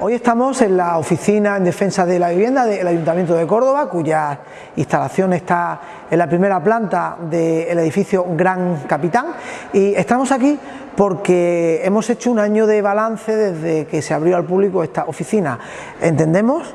Hoy estamos en la oficina en defensa de la vivienda del Ayuntamiento de Córdoba, cuya instalación está en la primera planta del edificio Gran Capitán y estamos aquí porque hemos hecho un año de balance desde que se abrió al público esta oficina. Entendemos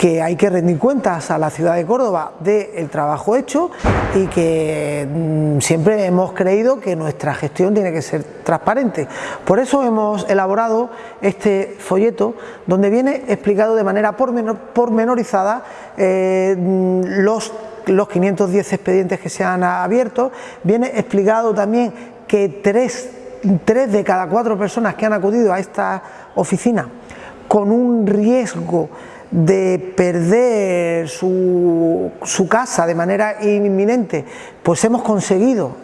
que hay que rendir cuentas a la ciudad de Córdoba del trabajo hecho y que mm, siempre hemos creído que nuestra gestión tiene que ser transparente. Por eso hemos elaborado este folleto donde viene explicado de manera pormenorizada eh, los los 510 expedientes que se han abierto, viene explicado también que tres, tres de cada cuatro personas que han acudido a esta oficina con un riesgo de perder su, casa de manera inminente, pues hemos conseguido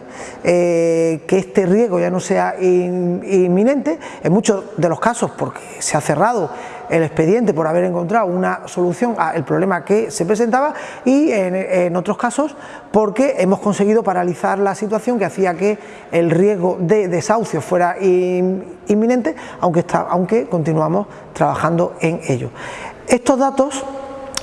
eh, que este riesgo ya no sea inminente, en muchos de los casos porque se ha cerrado el expediente por haber encontrado una solución al problema que se presentaba y en, otros casos porque hemos conseguido paralizar la situación que hacía que el riesgo de desahucio fuera inminente, aunque, aunque continuamos trabajando en ello. Estos datos,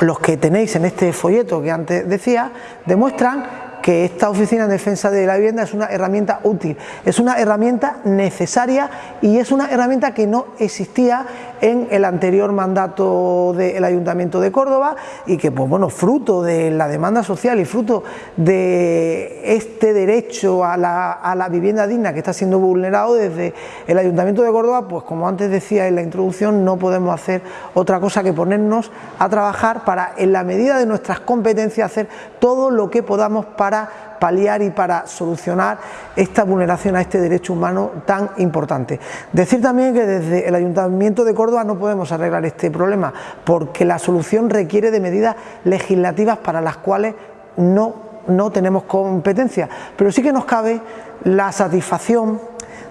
los que tenéis en este folleto que antes decía, demuestran que esta Oficina de Defensa de la Vivienda es una herramienta útil, es una herramienta necesaria y es una herramienta que no existía en el anterior mandato del Ayuntamiento de Córdoba y que, pues bueno, fruto de la demanda social y fruto de este derecho a la, a la vivienda digna que está siendo vulnerado desde el Ayuntamiento de Córdoba, pues como antes decía en la introducción, no podemos hacer otra cosa que ponernos a trabajar para, en la medida de nuestras competencias, hacer todo lo que podamos para paliar y para solucionar esta vulneración a este derecho humano tan importante. Decir también que desde el Ayuntamiento de Córdoba no podemos arreglar este problema porque la solución requiere de medidas legislativas para las cuales no, no tenemos competencia, pero sí que nos cabe la satisfacción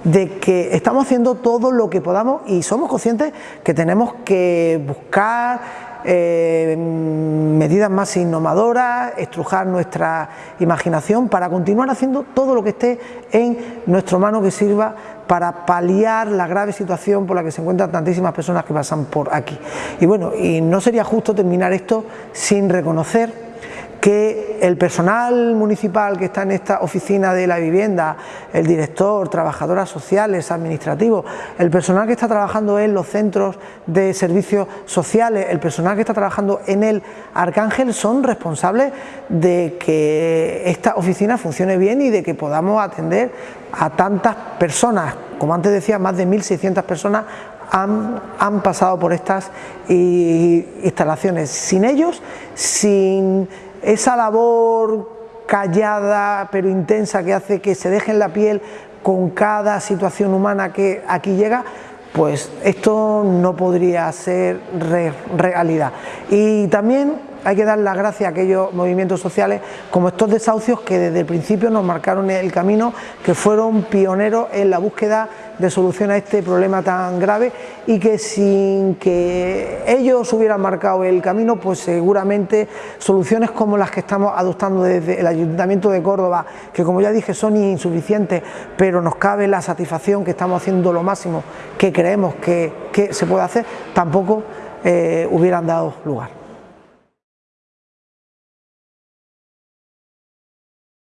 de que estamos haciendo todo lo que podamos y somos conscientes que tenemos que buscar eh, medidas más innovadoras, estrujar nuestra imaginación para continuar haciendo todo lo que esté en nuestra mano que sirva para paliar la grave situación por la que se encuentran tantísimas personas que pasan por aquí. Y bueno, y no sería justo terminar esto sin reconocer que el personal municipal que está en esta oficina de la vivienda, el director, trabajadoras sociales, administrativos, el personal que está trabajando en los centros de servicios sociales, el personal que está trabajando en el Arcángel son responsables de que esta oficina funcione bien y de que podamos atender a tantas personas, como antes decía, más de 1.600 personas han, han, pasado por estas instalaciones. Sin ellos, sin esa labor callada pero intensa que hace que se deje en la piel con cada situación humana que aquí llega, pues esto no podría ser realidad. Y también hay que dar las gracias a aquellos movimientos sociales como estos desahucios que desde el principio nos marcaron el camino, que fueron pioneros en la búsqueda de solución a este problema tan grave y que sin que ellos hubieran marcado el camino, pues seguramente soluciones como las que estamos adoptando desde el Ayuntamiento de Córdoba, que como ya dije son insuficientes, pero nos cabe la satisfacción que estamos haciendo lo máximo que creemos que, se puede hacer, tampoco eh, hubieran dado lugar.